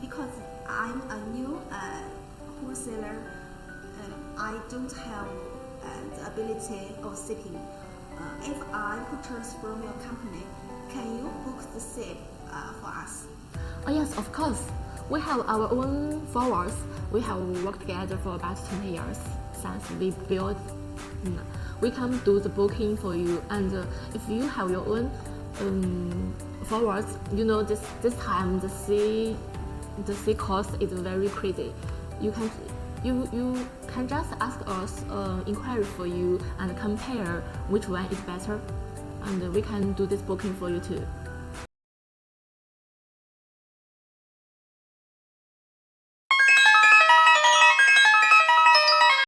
because I'm a new uh, wholesaler, uh, I don't have uh, the ability of seating. Uh, if I purchase from your company, can you book the seat uh, for us? Oh yes, of course. We have our own forwards. We have worked together for about 20 years since we built. mm, We can do the booking for you, and uh, if you have your own um, forwards, you know this this time the sea the sea cost is very crazy. You can you you can just ask us uh, inquiry for you and compare which one is better, and we can do this booking for you too.